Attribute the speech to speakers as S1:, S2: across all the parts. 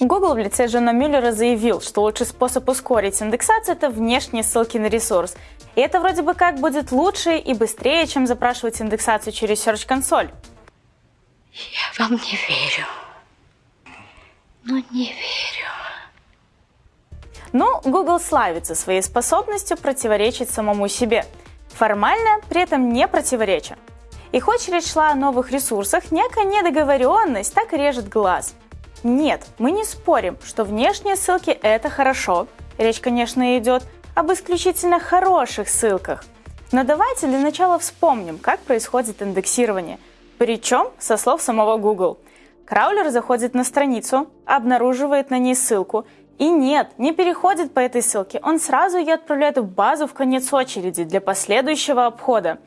S1: Google в лице Джона Мюллера заявил, что лучший способ ускорить индексацию – это внешние ссылки на ресурс. И это вроде бы как будет лучше и быстрее, чем запрашивать индексацию через Search консоль.
S2: Я вам не верю. Ну, не верю.
S1: Но Google славится своей способностью противоречить самому себе. Формально, при этом не противореча. И хоть речь шла о новых ресурсах, некая недоговоренность так режет глаз – нет, мы не спорим, что внешние ссылки – это хорошо. Речь, конечно, идет об исключительно хороших ссылках. Но давайте для начала вспомним, как происходит индексирование. Причем со слов самого Google. Краулер заходит на страницу, обнаруживает на ней ссылку, и нет, не переходит по этой ссылке, он сразу ее отправляет в базу в конец очереди для последующего обхода.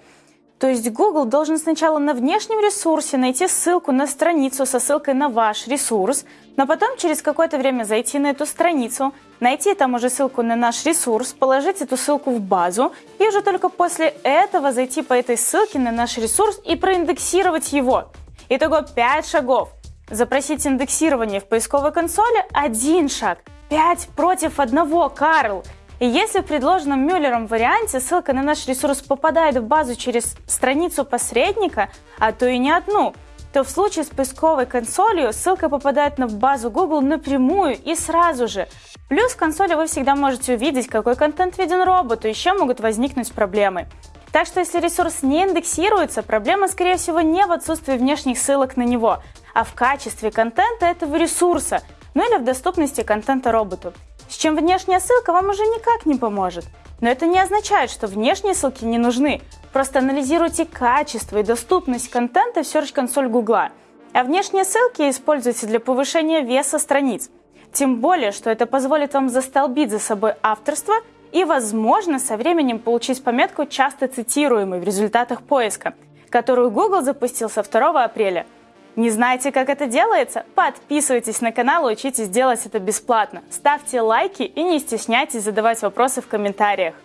S1: То есть Google должен сначала на внешнем ресурсе найти ссылку на страницу со ссылкой на ваш ресурс, но потом через какое-то время зайти на эту страницу, найти там уже ссылку на наш ресурс, положить эту ссылку в базу и уже только после этого зайти по этой ссылке на наш ресурс и проиндексировать его. Итого 5 шагов. Запросить индексирование в поисковой консоли – один шаг. 5 против одного, Карл. И если в предложенном Мюллером варианте ссылка на наш ресурс попадает в базу через страницу посредника, а то и не одну, то в случае с поисковой консолью ссылка попадает в базу Google напрямую и сразу же. Плюс в консоли вы всегда можете увидеть, какой контент виден роботу, еще могут возникнуть проблемы. Так что если ресурс не индексируется, проблема скорее всего не в отсутствии внешних ссылок на него, а в качестве контента этого ресурса, ну или в доступности контента роботу с чем внешняя ссылка вам уже никак не поможет. Но это не означает, что внешние ссылки не нужны. Просто анализируйте качество и доступность контента в Search консоль Google. А внешние ссылки используйте для повышения веса страниц. Тем более, что это позволит вам застолбить за собой авторство и, возможно, со временем получить пометку «часто цитируемый» в результатах поиска, которую Google запустил со 2 апреля – не знаете, как это делается? Подписывайтесь на канал и учитесь делать это бесплатно. Ставьте лайки и не стесняйтесь задавать вопросы в комментариях.